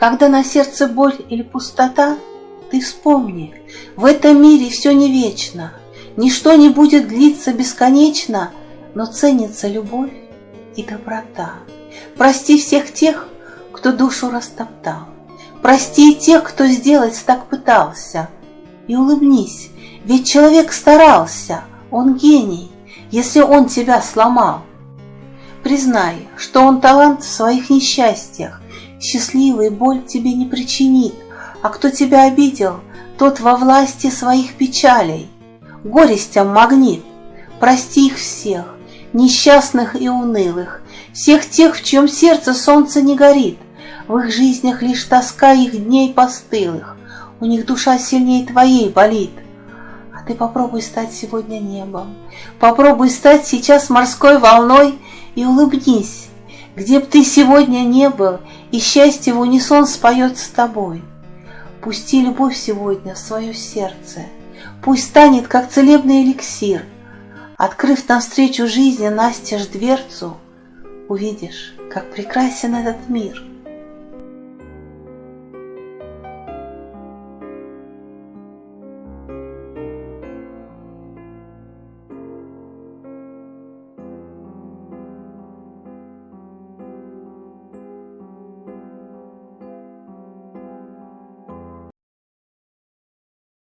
Когда на сердце боль или пустота, Ты вспомни, в этом мире все не вечно, Ничто не будет длиться бесконечно, Но ценится любовь и доброта. Прости всех тех, кто душу растоптал, Прости тех, кто сделать так пытался, И улыбнись, ведь человек старался, Он гений, если он тебя сломал. Признай, что он талант в своих несчастьях, Счастливый боль тебе не причинит, А кто тебя обидел, тот во власти своих печалей. Горестям магнит, прости их всех, Несчастных и унылых, Всех тех, в чьем сердце солнце не горит, В их жизнях лишь тоска их дней постылых, У них душа сильнее твоей болит. А ты попробуй стать сегодня небом, Попробуй стать сейчас морской волной И улыбнись, где б ты сегодня не был, И счастье в унисон споет с тобой. Пусти любовь сегодня в свое сердце, Пусть станет, как целебный эликсир. Открыв навстречу жизни настежь дверцу, Увидишь, как прекрасен этот мир —